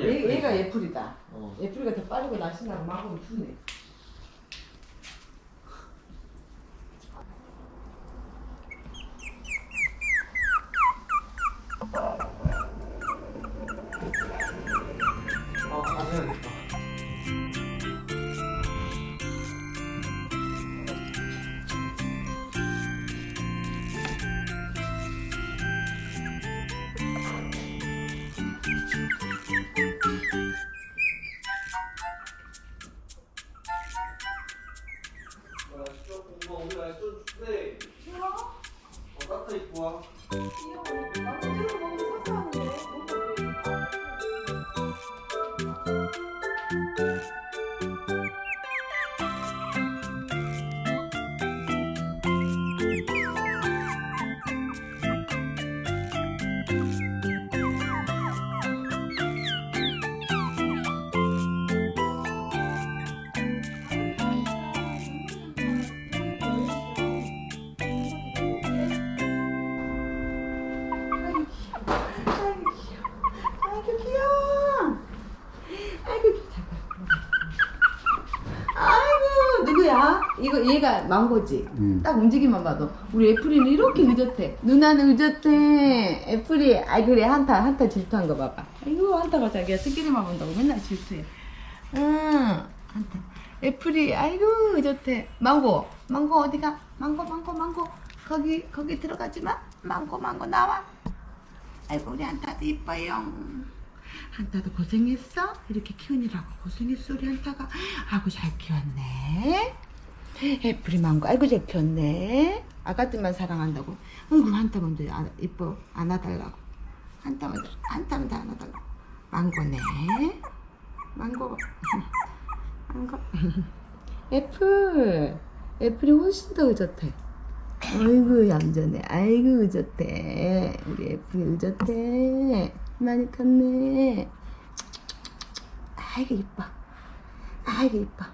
얘, 얘가 애플이다. 어. 애플이가 더 빠르고 날씬하고 마구는 푸네. 따뜻 이거 얘가 망고지. 응. 딱 움직임만 봐도 우리 애플이는 이렇게 의젓해. 누나는 의젓해. 애플이 아이 그래 한타 한타 질투한 거 봐봐. 아이고 한타가 자기가 스키리만 본다고 맨날 질투해. 응 한타. 애플이 아이고 의젓해. 망고 망고 어디가? 망고 망고 망고 거기 거기 들어가지 마. 망고 망고 나와. 아이고 우리 한타도 이뻐요. 한타도 고생했어? 이렇게 키우느라고 고생했어 우리 한타가. 아이고 잘 키웠네. 애플이 망고 아이고 잘 키웠네. 아가들만 사랑한다고. 아이고 한타 먼저 안, 이뻐 안아달라고. 한타 먼저 안아달라고. 망고네. 망고. 망고. 애플. 애플이 훨씬 더 의젓해. 아이고 얌전해 아이고 의젓해 우리 애플이 의젓해 많이 컸네 아이고 이뻐 아이고 이뻐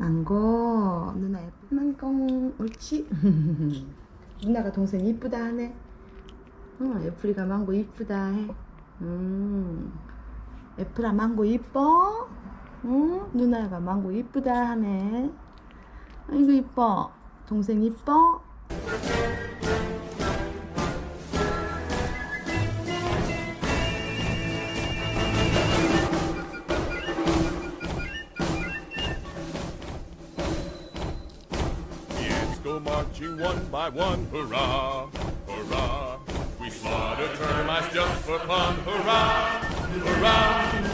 망고 누나 예뻐 망고 옳지? 누나가 동생 이쁘다 하네. 어 애플이가 망고 이쁘다 해. 음. 애플아 망고 이뻐? 응? 누나가 망고 이쁘다 하네. 아이고 이뻐. 동생 이뻐 go marching one by one, hurrah, hurrah. We slaughter termites just for fun, hurrah, hurrah.